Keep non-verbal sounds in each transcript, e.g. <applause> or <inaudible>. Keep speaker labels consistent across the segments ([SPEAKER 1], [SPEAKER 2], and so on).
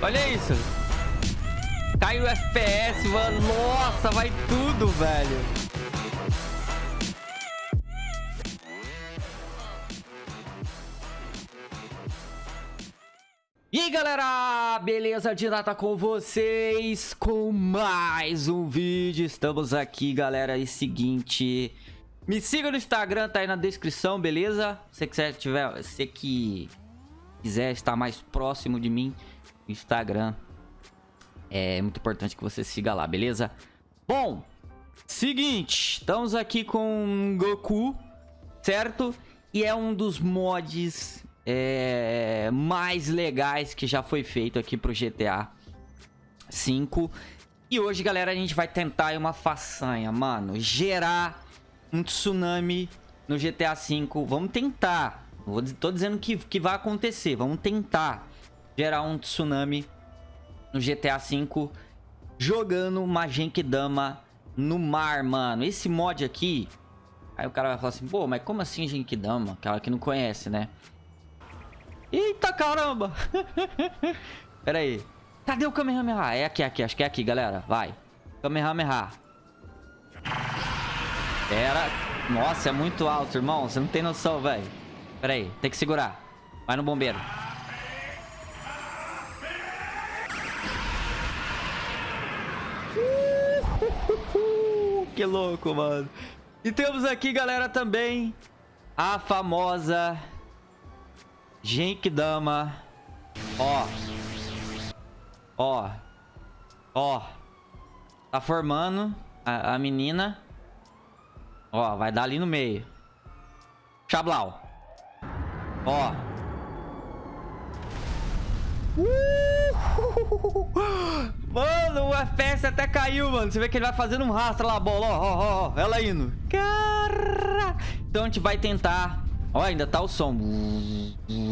[SPEAKER 1] Olha isso. Cai o FPS, mano. Nossa, vai tudo, velho. E aí galera, beleza? Dirata com vocês com mais um vídeo Estamos aqui galera, e seguinte Me siga no Instagram, tá aí na descrição, beleza? Se quiser tiver, se que quiser estar mais próximo de mim Instagram É muito importante que você siga lá, beleza? Bom, seguinte, estamos aqui com Goku, certo? E é um dos mods é, mais legais que já foi feito aqui pro GTA 5. E hoje, galera, a gente vai tentar uma façanha, mano. Gerar um tsunami no GTA 5. Vamos tentar. Vou, tô dizendo que, que vai acontecer. Vamos tentar gerar um tsunami no GTA 5 jogando uma Genkidama no mar, mano. Esse mod aqui... Aí o cara vai falar assim, pô, mas como assim Genkidama? Aquela que não conhece, né? Eita caramba! <laughs> Pera aí. Cadê o Kamehameha? É aqui, aqui. Acho que é aqui, galera. Vai. Kamehameha. Pera. Nossa, é muito alto, irmão. Você não tem noção, velho. Pera aí. Tem que segurar. Vai no bombeiro. Que louco, mano. E temos aqui, galera, também a famosa Genkidama. Ó. Ó. Ó. Tá formando a, a, menina. Ó, vai dar ali no meio. Chablau. Ó. <laughs> Mano, o FPS até caiu, mano. Você vê que ele vai fazendo um rastro lá, a bola. Ó, ó, ó. Ela indo. Cara. Então a gente vai tentar Ó, ainda tá o som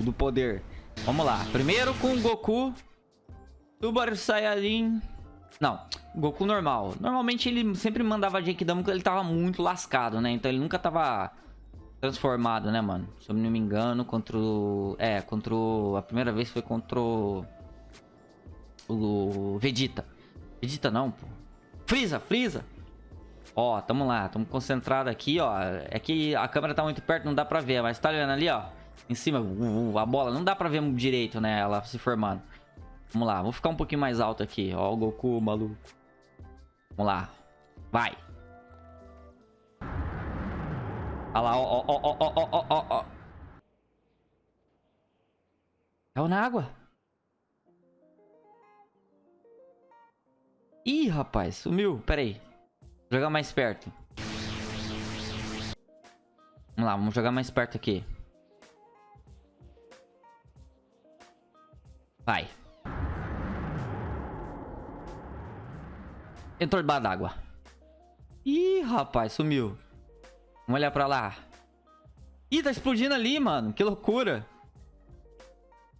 [SPEAKER 1] do poder. Vamos lá. Primeiro com o Goku. Super Saiyajin. Não, Goku normal. Normalmente ele sempre mandava Genkidama quando ele tava muito lascado, né? Então ele nunca tava transformado, né, mano? Se eu não me engano, contra o... É, contra o... A primeira vez foi contra o... O Vegeta. Vegeta não, pô. Freeza, Freeza. Ó, tamo lá, tamo concentrado aqui, ó. É que a câmera tá muito perto, não dá pra ver, mas tá olhando ali, ó. Em cima, uh, uh, a bola, não dá pra ver direito, né, ela se formando. Vamos lá, vou ficar um pouquinho mais alto aqui. Ó o Goku, maluco. Vamos lá. Vai. Olha lá, ó, ó, ó, ó, ó, ó, ó. Caiu na água. Ih, rapaz, sumiu. Pera aí. Vou jogar mais perto. Vamos lá, vamos jogar mais perto aqui. Vai. Entrou debaixo d'água. Ih, rapaz, sumiu. Vamos olhar pra lá. Ih, tá explodindo ali, mano. Que loucura.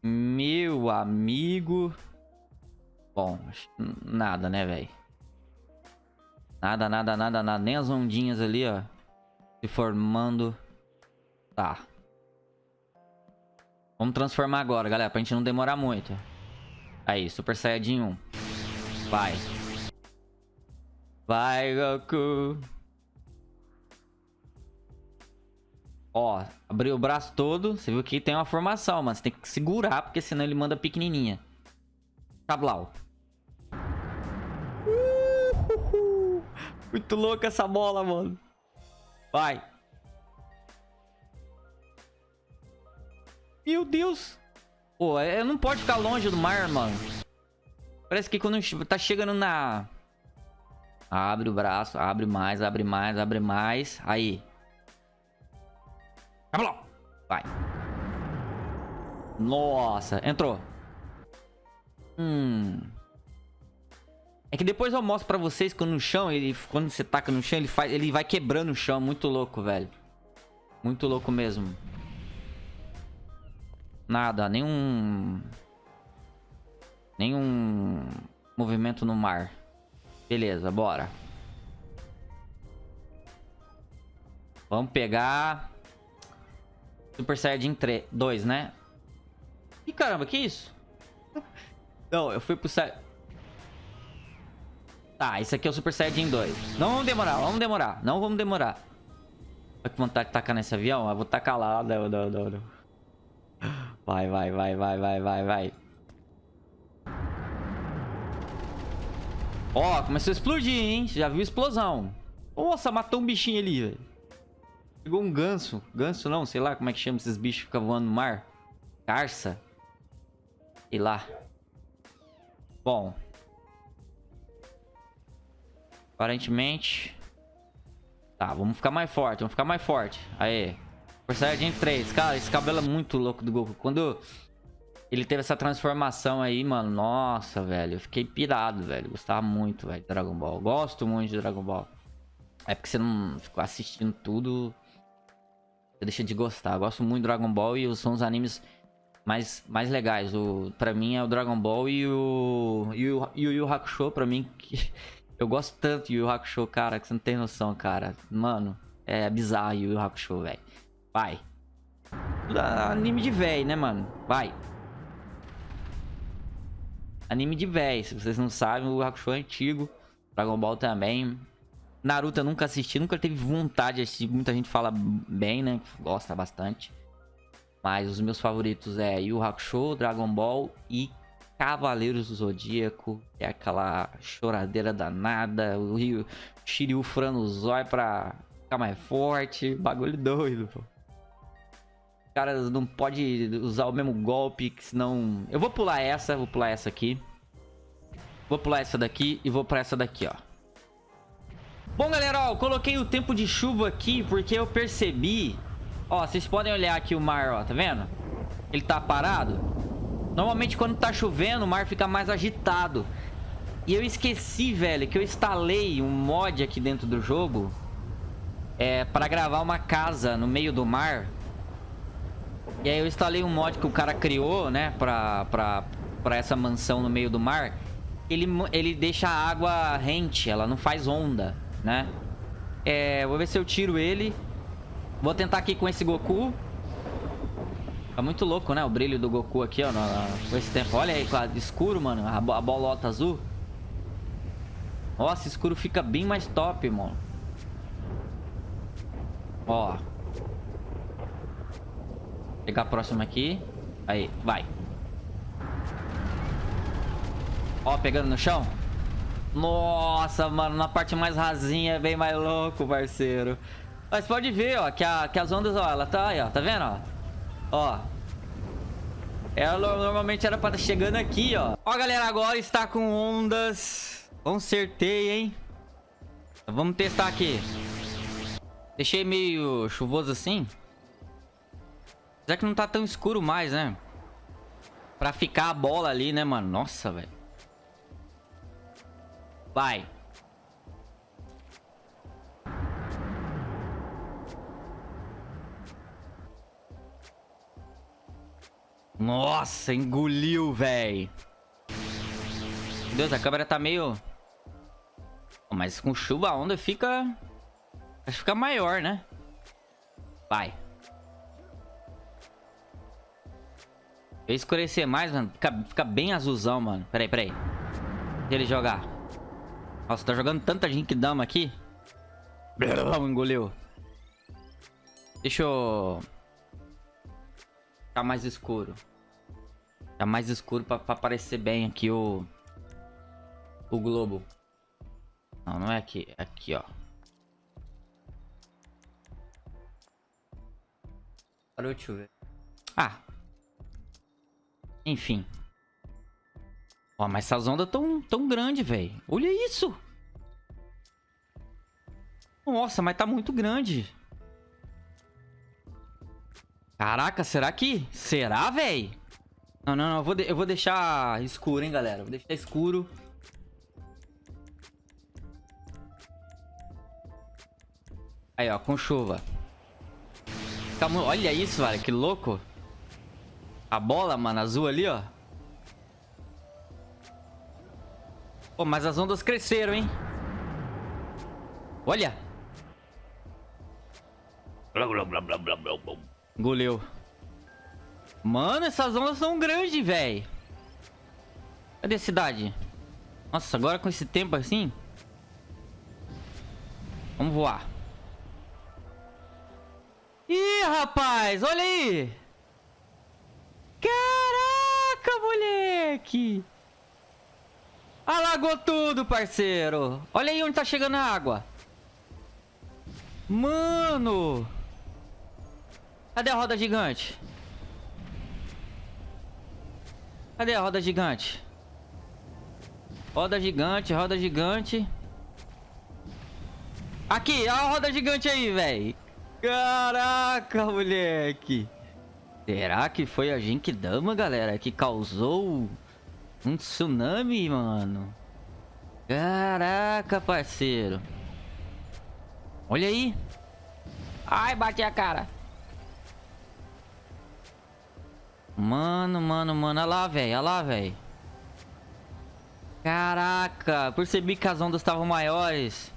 [SPEAKER 1] Meu amigo. Bom, nada, né, velho? Nada, nada, nada, nada. Nem as ondinhas ali, ó. Se formando. Tá. Vamos transformar agora, galera. Pra gente não demorar muito. Aí, Super Saiyajin 1. Vai. Vai, Goku. Ó, abriu o braço todo. Você viu que tem uma formação, mas Você tem que segurar, porque senão ele manda pequenininha. Cablau. Muito louca essa bola, mano. Vai. Meu Deus. Pô, é, não pode ficar longe do mar, mano. Parece que quando tá chegando na... Abre o braço, abre mais, abre mais, abre mais. Aí. Vai. Nossa, entrou. Hum... É que depois eu mostro pra vocês quando no chão, ele, quando você taca no chão, ele, faz, ele vai quebrando o chão. Muito louco, velho. Muito louco mesmo. Nada, nenhum... Nenhum movimento no mar. Beleza, bora. Vamos pegar... Super Saiyajin 3, 2, né? Ih, caramba, que isso? Não, eu fui pro... Tá, esse aqui é o Super Saiyajin 2. Não vamos demorar, vamos demorar. Não vamos demorar. Olha que vontade de tacar nesse avião. Eu vou tacar lá. Não, não, não, não. Vai, vai, vai, vai, vai, vai, vai. Ó, começou a explodir, hein? Já viu explosão. Nossa, matou um bichinho ali, velho. Pegou um ganso. Ganso não, sei lá como é que chama esses bichos que ficam voando no mar. Carça. Sei lá. Bom. Aparentemente... Tá, vamos ficar mais forte, vamos ficar mais forte. Aê. Super Saiyajin 3. Cara, esse cabelo é muito louco do Goku. Quando ele teve essa transformação aí, mano, nossa, velho. Eu fiquei pirado, velho. Gostava muito, velho, de Dragon Ball. Gosto muito de Dragon Ball. É porque você não ficou assistindo tudo. Você deixa de gostar. Eu gosto muito de Dragon Ball e são os animes mais, mais legais. O, pra mim é o Dragon Ball e o. E o, e o Yu Hakusho, pra mim, que eu gosto tanto de Yu Hakusho, cara, que você não tem noção, cara. Mano, é bizarro Yu Yu Hakusho, velho. Vai. Anime de véi, né, mano? Vai. Anime de véi. Se vocês não sabem, o Hakusho é antigo. Dragon Ball também. Naruto eu nunca assisti, nunca teve vontade de assistir. Muita gente fala bem, né? Gosta bastante. Mas os meus favoritos é Yu Hakusho, Dragon Ball e Cavaleiros do Zodíaco, é aquela choradeira danada, o Rio Shiryu furando o zóio pra ficar mais forte, bagulho doido, pô. Os caras não pode usar o mesmo golpe, que senão... Eu vou pular essa, vou pular essa aqui. Vou pular essa daqui e vou pra essa daqui, ó. Bom, galera, ó, eu coloquei o tempo de chuva aqui porque eu percebi... Ó, vocês podem olhar aqui o mar, ó, tá vendo? Ele tá parado. Normalmente quando tá chovendo, o mar fica mais agitado. E eu esqueci, velho, que eu instalei um mod aqui dentro do jogo é, para gravar uma casa no meio do mar. E aí eu instalei um mod que o cara criou, né, pra, pra, pra essa mansão no meio do mar. Ele, ele deixa a água rente, ela não faz onda, né? É, vou ver se eu tiro ele. Vou tentar aqui com esse Goku. Tá muito louco, né? O brilho do Goku aqui, ó. Com esse tempo. Olha aí, escuro, mano. A, a bolota azul. Nossa, escuro fica bem mais top, mano. Ó. Pegar a próxima aqui. Aí, vai. Ó, pegando no chão. Nossa, mano, na parte mais rasinha é bem mais louco, parceiro. Mas pode ver, ó, que, a, que as ondas, ó, ela tá aí, ó, tá vendo, ó? Ó. Ela normalmente era pra estar tá chegando aqui, ó. Ó, galera, agora está com ondas. Consertei, hein? Vamos testar aqui. Deixei meio chuvoso assim. Já que não tá tão escuro mais, né? Pra ficar a bola ali, né, mano? Nossa, velho. Vai. Nossa, engoliu, véi. Meu Deus, a câmera tá meio... Mas com chuva a onda fica... Acho que fica maior, né? Vai. Eu escurecer mais, mano. Fica, fica bem azulzão, mano. Peraí, peraí. Deixa ele jogar. Nossa, tá jogando tanta gente dama aqui. <laughs> Engoliu. Deixa eu... Ficar mais escuro. Tá mais escuro pra, pra aparecer bem aqui o... O globo. Não, não é aqui. É aqui, ó. Parou de chover. Ah. Enfim. Ó, mas essas ondas tão, tão grande, velho. Olha isso. Nossa, mas tá muito grande. Caraca, será que... Será, velho? Não, não, não. Eu vou, de... eu vou deixar escuro, hein, galera. Vou deixar escuro. Aí, ó, com chuva. Calma, olha isso, velho. Que louco. A bola, mano, azul ali, ó. Pô, mas as ondas cresceram, hein? Olha. Blá, blá, blá, blá, blá, blá. Engoliu. Mano, essas ondas são grandes, velho. Cadê a cidade? Nossa, agora com esse tempo assim... Vamos voar. Ih, rapaz, olha aí. Caraca, moleque. Alagou tudo, parceiro. Olha aí onde tá chegando a água. Mano. Cadê a roda gigante? Cadê a roda gigante? Roda gigante, roda gigante. Aqui, a roda gigante aí, velho. Caraca, moleque. Será que foi a Genkidama, galera, que causou um tsunami, mano? Caraca, parceiro. Olha aí. Ai, bati a cara. Mano, mano, mano. Olha lá, velho. Olha lá, velho. Caraca. Percebi que as ondas estavam maiores.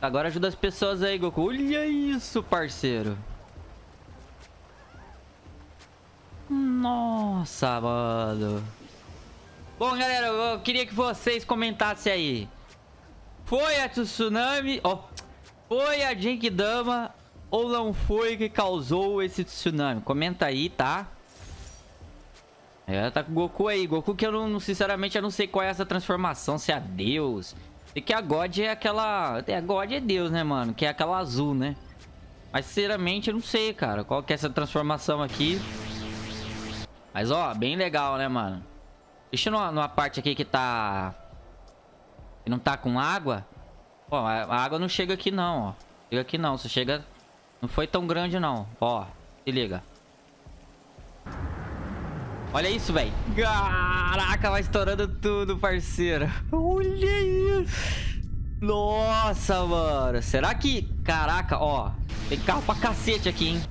[SPEAKER 1] Agora ajuda as pessoas aí, Goku. Olha isso, parceiro. Nossa, mano. Bom, galera, eu queria que vocês comentassem aí. Foi a tsunami... Ó, oh, foi a Genkidama ou não foi que causou esse tsunami? Comenta aí, tá? É, tá com o Goku aí. Goku que eu não, sinceramente, eu não sei qual é essa transformação. Se é Deus, e que a God é aquela... A God é Deus, né, mano? Que é aquela azul, né? Mas, sinceramente, eu não sei, cara. Qual que é essa transformação aqui. Mas, ó, bem legal, né, mano? Deixa numa, numa parte aqui que tá... Que não tá com água. Ó, a, água não chega aqui, não, ó. Chega aqui, não. Você chega... Não foi tão grande, não. Ó, se liga. Olha isso, velho. Caraca, vai estourando tudo, parceiro. Olha isso. Nossa, mano. Será que... Caraca, ó. Tem carro pra cacete aqui, hein.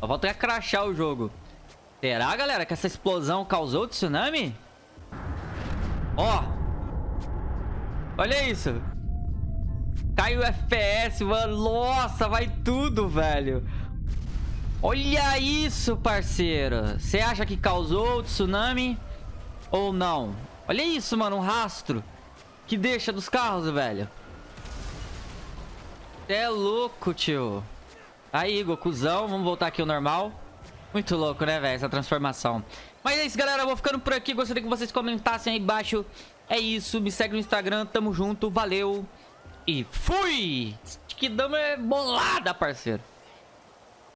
[SPEAKER 1] Só falta crachar o jogo. Será, galera, que essa explosão causou tsunami? Ó. Olha isso. Cai o FPS, mano. Nossa, vai tudo, velho. Olha isso, parceiro. Você acha que causou o tsunami ou não? Olha isso, mano. Um rastro que deixa dos carros, velho. É louco, tio. Aí, Gokuzão. Vamos voltar aqui ao normal. Muito louco, né, velho? Essa transformação. Mas é isso, galera. Eu vou ficando por aqui. Gostaria que vocês comentassem aí embaixo. É isso. Me segue no Instagram. Tamo junto. Valeu. E fui! Que dama é bolada, parceiro.